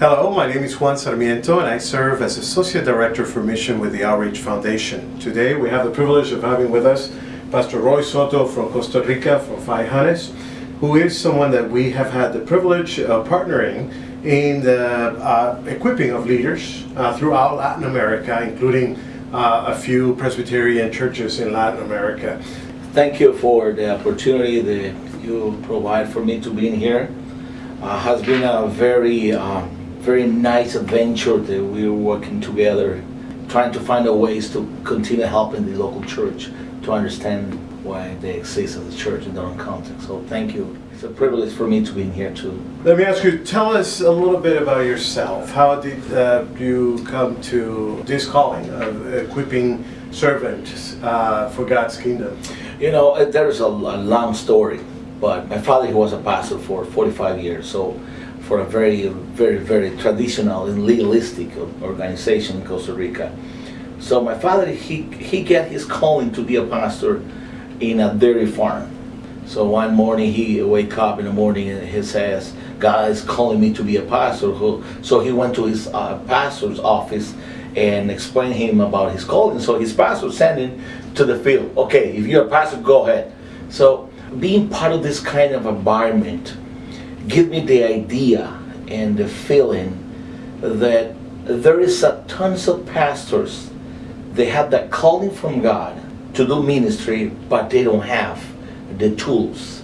Hello, my name is Juan Sarmiento and I serve as Associate Director for Mission with the Outreach Foundation. Today we have the privilege of having with us Pastor Roy Soto from Costa Rica, from Fajanes, who is someone that we have had the privilege of partnering in the uh, equipping of leaders uh, throughout Latin America, including uh, a few Presbyterian churches in Latin America. Thank you for the opportunity that you provide for me to be in here. Uh, has been a very, uh, very nice adventure that we were working together, trying to find a ways to continue helping the local church to understand why they exist as a church in their own context. So thank you. It's a privilege for me to be in here too. Let me ask you, tell us a little bit about yourself. How did uh, you come to this calling of equipping servants uh, for God's kingdom? You know, uh, there's a, a long story, but my father he was a pastor for 45 years, so for a very, very, very traditional and legalistic organization in Costa Rica. So my father, he, he get his calling to be a pastor in a dairy farm. So one morning he wake up in the morning and he says, God is calling me to be a pastor. So he went to his uh, pastor's office and explained him about his calling. So his pastor sent him to the field. Okay, if you're a pastor, go ahead. So being part of this kind of environment give me the idea and the feeling that there is a tons of pastors they have that calling from God to do ministry but they don't have the tools.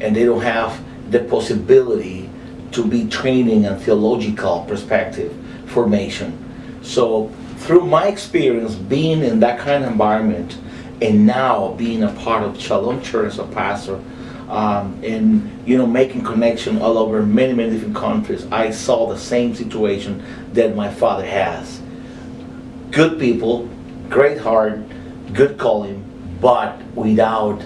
And they don't have the possibility to be training and theological perspective formation. So through my experience being in that kind of environment and now being a part of Shalom Church as a pastor um, and you know making connection all over many many different countries I saw the same situation that my father has good people great heart good calling but without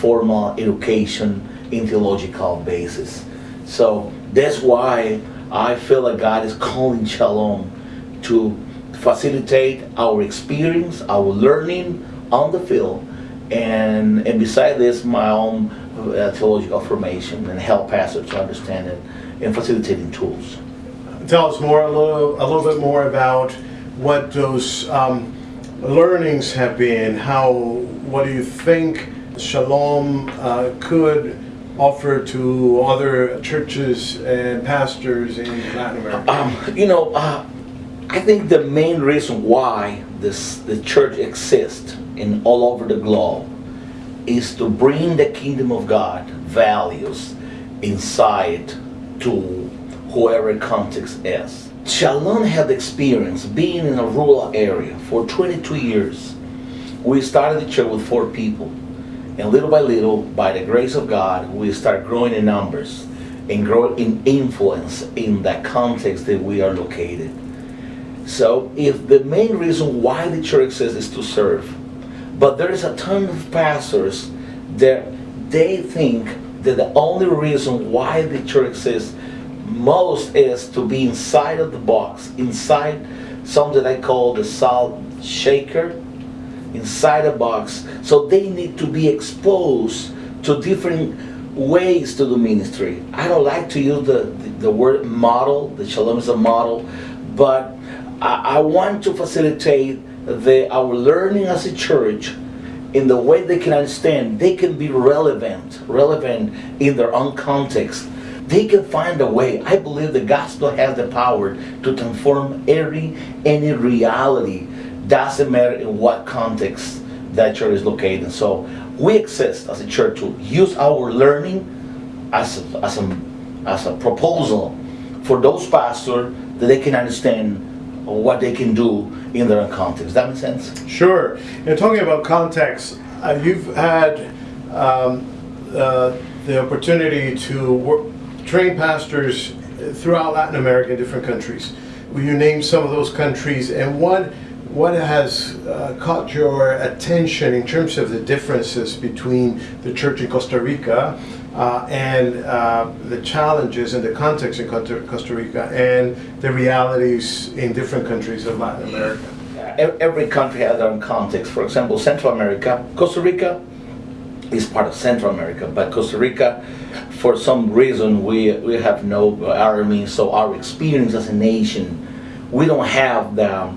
formal education in theological basis. So that's why I feel like God is calling Shalom to facilitate our experience, our learning on the field, and, and beside this, my own uh, theological formation and help pastors to understand it and facilitating tools. Tell us more, a little, a little bit more about what those um, learnings have been. How, what do you think Shalom uh, could offer to other churches and pastors in Latin America? Um, you know, uh, I think the main reason why this the church exists in all over the globe is to bring the kingdom of God values inside to whoever context is. Shalom had experience being in a rural area for 22 years. We started the church with four people. And little by little, by the grace of God, we start growing in numbers and grow in influence in that context that we are located. So if the main reason why the church exists is to serve, but there is a ton of pastors that they think that the only reason why the church exists most is to be inside of the box, inside something I call the salt shaker, inside a box. So they need to be exposed to different ways to do ministry. I don't like to use the, the, the word model, the Shalom is a model, but I, I want to facilitate the, our learning as a church in the way they can understand, they can be relevant, relevant in their own context. They can find a way. I believe the gospel has the power to transform every any reality doesn't matter in what context that church is located. So we exist as a church to use our learning as a, as a, as a proposal for those pastors that they can understand what they can do in their own context. Does that make sense? Sure. And talking about context, uh, you've had um, uh, the opportunity to work, train pastors throughout Latin America in different countries. Will you name some of those countries and what what has uh, caught your attention in terms of the differences between the church in Costa Rica uh, and uh, the challenges and the context in Costa Rica and the realities in different countries of Latin America? Every country has their own context. For example, Central America, Costa Rica is part of Central America, but Costa Rica for some reason, we, we have no army, so our experience as a nation, we don't have the,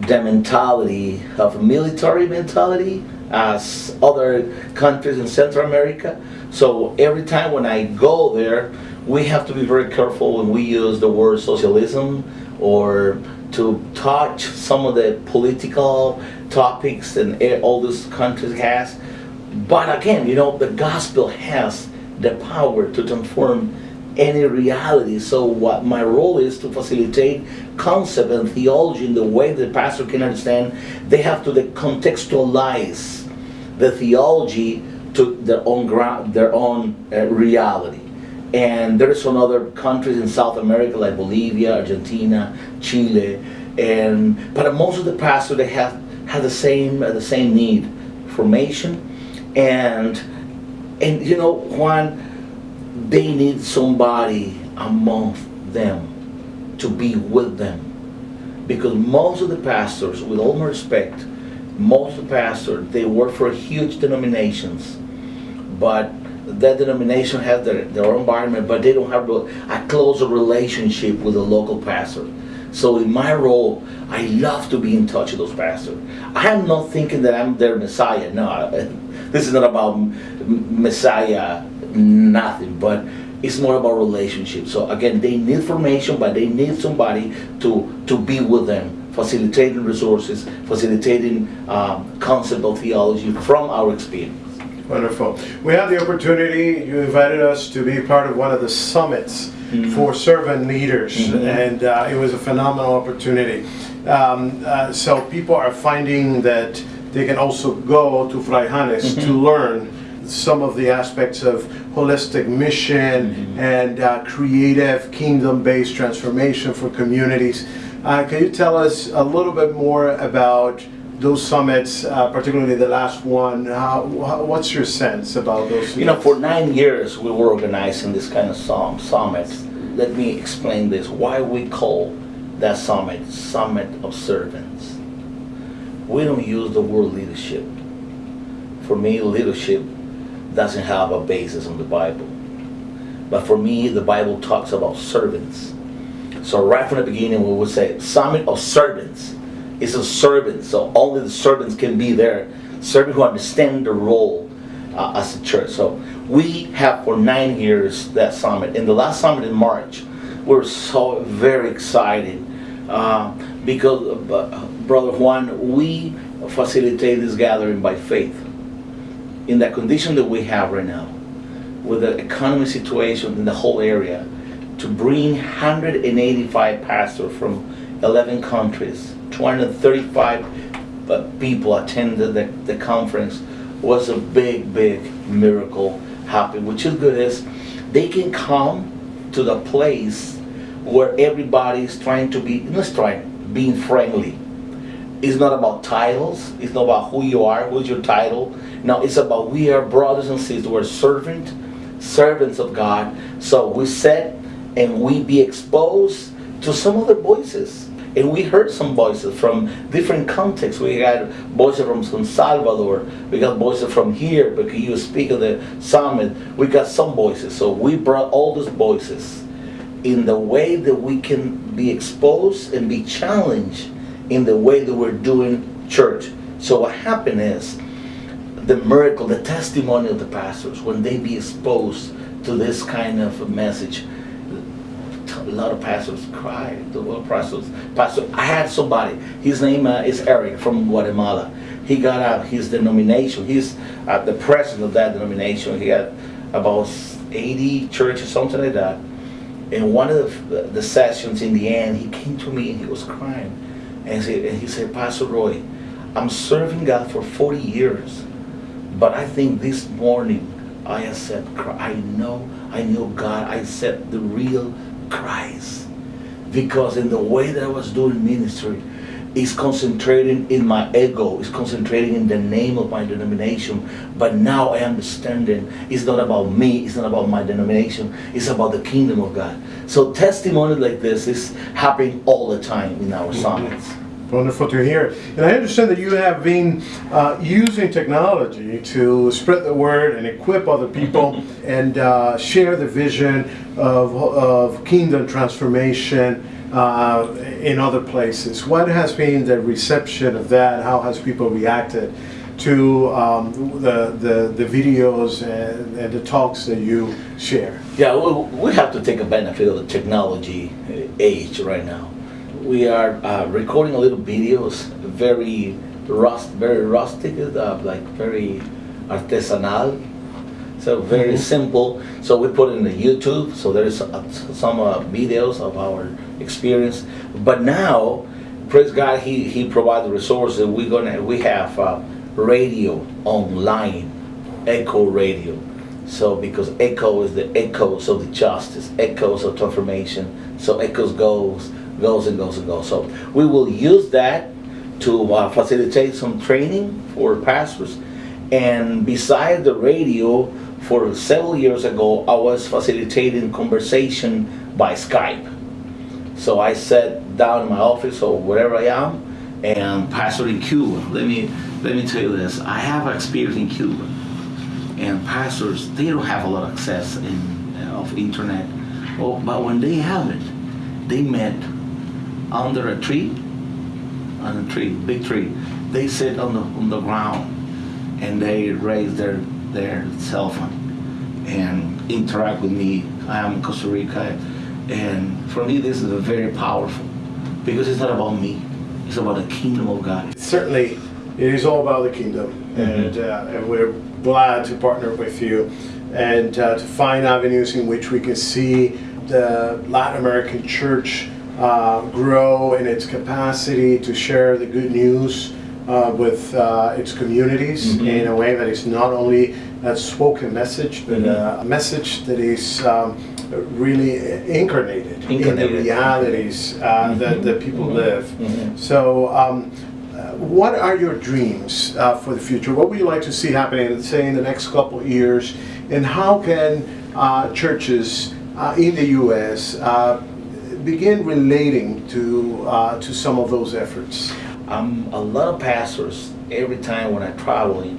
the mentality of a military mentality as other countries in Central America. So every time when I go there, we have to be very careful when we use the word socialism or to touch some of the political topics and all these countries has. But again, you know, the gospel has the power to transform any reality. So what my role is to facilitate concept and theology in the way the pastor can understand. They have to contextualize the theology to their own ground, their own uh, reality. And there's some other countries in South America like Bolivia, Argentina, Chile, and but most of the pastors they have have the same uh, the same need, formation, and and you know Juan, they need somebody among them to be with them, because most of the pastors, with all my respect, most pastors they work for huge denominations, but that denomination has their, their own environment, but they don't have a closer relationship with the local pastor. So in my role, I love to be in touch with those pastors. I'm not thinking that I'm their Messiah. No, this is not about Messiah, nothing, but it's more about relationship. So again, they need formation, but they need somebody to, to be with them, facilitating resources, facilitating um, concept of theology from our experience. Wonderful. We have the opportunity, you invited us to be part of one of the summits mm -hmm. for servant leaders, mm -hmm. and uh, it was a phenomenal opportunity. Um, uh, so people are finding that they can also go to Fray Janes mm -hmm. to learn some of the aspects of holistic mission mm-hmm. and uh, creative kingdom-based transformation for communities. Uh, can you tell us a little bit more about those summits, uh, particularly the last one, how, what's your sense about those? You know, for nine years we were organizing this kind of sum, summits. Let me explain this, why we call that summit, Summit of Servants. We don't use the word leadership. For me, leadership doesn't have a basis in the Bible. But for me, the Bible talks about servants. So right from the beginning, we would say, Summit of Servants is a servant, so only the servants can be there. Servants who understand the role uh, as a church. So we have for nine years that summit. In the last summit in March, we are so very excited uh, because, uh, Brother Juan, we facilitate this gathering by faith. In the condition that we have right now, with the economy situation in the whole area, to bring 185 pastors from 11 countries 235 uh, people attended the, the conference was a big, big miracle happening. Which is good is they can come to the place where everybody is trying to be, let's try being friendly. It's not about titles. It's not about who you are, who's your title. No, it's about we are brothers and sisters. We're servant, servants of God. So we sit and we be exposed to some other voices and we heard some voices from different contexts. We got voices from San Salvador, we got voices from here, because you speak at the summit, we got some voices. So we brought all those voices in the way that we can be exposed and be challenged in the way that we're doing church. So what happened is, the miracle, the testimony of the pastors, when they be exposed to this kind of message, a lot of pastors cried. The of pastors, pastor, I had somebody. His name uh, is Eric from Guatemala. He got out his denomination. He's uh, the president of that denomination. He had about 80 churches, something like that. In one of the, the sessions, in the end, he came to me and he was crying, and he, and he said, "Pastor Roy, I'm serving God for 40 years, but I think this morning I accept. I know I know God. I accept the real Christ. Because in the way that I was doing ministry, is concentrating in my ego, is concentrating in the name of my denomination. But now I understand it. It's not about me, it's not about my denomination, it's about the kingdom of God. So testimony like this is happening all the time in our summits. Wonderful to hear. And I understand that you have been uh, using technology to spread the word and equip other people and uh, share the vision of, of kingdom transformation uh, in other places. What has been the reception of that? How has people reacted to um, the, the, the videos and, and the talks that you share? Yeah, we, we have to take a benefit of the technology uh, age right now. We are uh, recording a little videos, very rust, very rustic, uh, like very artisanal. So very Mhm. simple. So we put in the YouTube. So there is uh, some uh, videos of our experience. But now, praise God, He He provided resources. We gonna we have uh, radio online, Echo Radio. So because echo is the echoes of the justice, echoes of transformation. So echoes goes, goes and goes and goes. So we will use that to uh, facilitate some training for pastors. And beside the radio, for several years ago, I was facilitating conversation by Skype. So I sat down in my office or wherever I am, and pastor in Cuba. Let me let me tell you this. I have experience in Cuba, and pastors they don't have a lot of access in uh, of internet. Oh, but when they have it, they met under a tree, on a tree, big tree. They sit on the on the ground, and they raise their their cell phone and interact with me. I am Costa Rica, and for me this is a very powerful because it's not about me. It's about the kingdom of God. Certainly, it is all about the kingdom, and, uh, and we're glad to partner with you and uh, to find avenues in which we can see the Latin American church uh, grow in its capacity to share the good news uh, with uh, its communities Mhm. in a way that is not only a spoken message, but Mhm. uh, a message that is um, really incarnated, in the Incarnated. realities uh, that, that people Mhm. live. Mhm. So, um, uh, what are your dreams uh, for the future? What would you like to see happening, say, in the next couple of years? And how can uh, churches uh, in the U.S. Begin relating to uh, to some of those efforts? Um, a lot of pastors, every time when I'm traveling,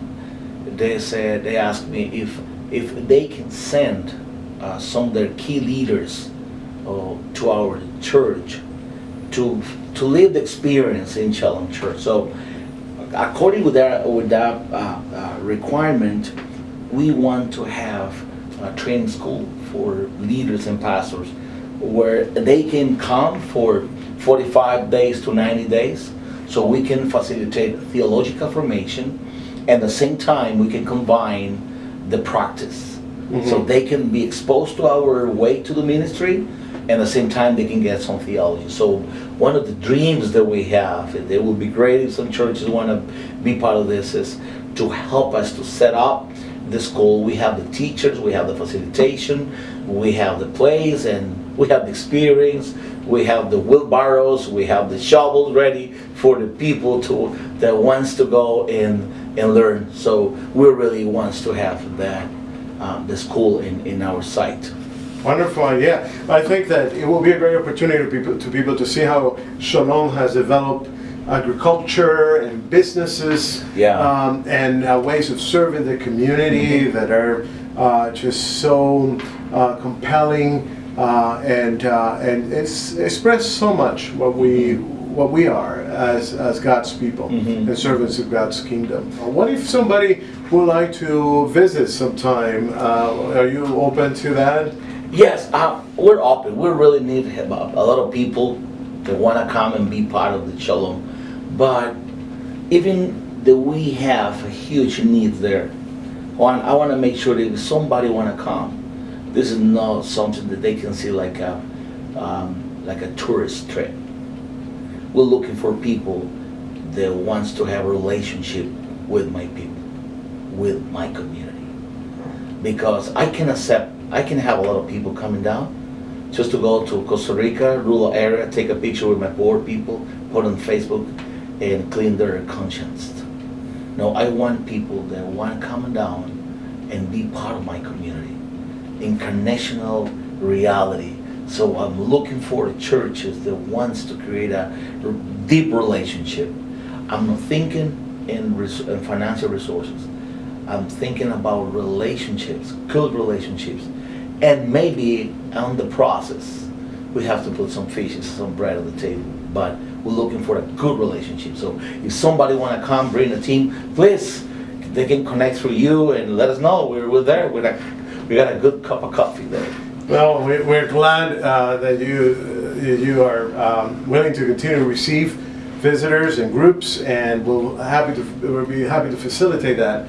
they said they ask me if if they can send uh, some of their key leaders uh, to our church to to live the experience in Shalom Church. So, according with that with that uh, uh, requirement, we want to have a training school for leaders and pastors where they can come for 45 days to 90 days so we can facilitate theological formation and at the same time we can combine the practice. So Mhm. they can be exposed to our way to the ministry and at the same time they can get some theology. So one of the dreams that we have and it would be great if some churches want to be part of this is to help us to set up the school we have the teachers we have the facilitation we have the plays and we have the experience we have the wheelbarrows we have the shovels ready for the people to that wants to go and and learn so we really wants to have that um, the school in in our site Wonderful, yeah. I think that it will be a great opportunity to people to, people to see how Shalom has developed agriculture and businesses Yeah. um, and uh, ways of serving the community that are uh, just so uh, compelling uh, and uh, and it's express so much what we what we are as, as God's people Mhm. and servants of God's kingdom. What if somebody would like to visit sometime? Uh, are you open to that? Yes, uh, we're open. We really need a, lot of people that want to come and be part of the Shalom. But even that we have a huge need there, Juan, I want to make sure that if somebody want to come, this is not something that they can see like a um, like a tourist trip. We're looking for people that wants to have a relationship with my people, with my community because I can accept, I can have a lot of people coming down just to go to Costa Rica, rural area, take a picture with my poor people, put on Facebook, and clean their conscience. No, I want people that want to come down and be part of my community. Incarnational reality, So I'm looking for churches that wants to create a deep relationship. I'm not thinking in, res- in financial resources. I'm thinking about relationships, good relationships, and maybe on the process we have to put some fishes, some bread on the table. But we're looking for a good relationship. So if somebody want to come, bring a team, please, they can connect through you and let us know. We're, we're there. We're like, we got a good cup of coffee there. Well, we- we're glad uh, that you, uh, you are um, willing to continue to receive visitors and groups, and we'll happy to, we'll be happy to facilitate that.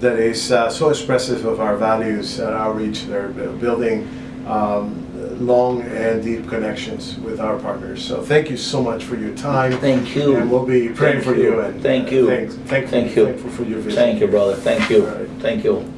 That is uh, so expressive of our values and outreach, they're building um, long and deep connections with our partners. So thank you so much for your time. Thank you. And we'll be praying Thank for you. you and. Thank you. Thanks, thankful, Thank you. thankful for your visit. Thank you, brother. Thank you. Right. Thank you.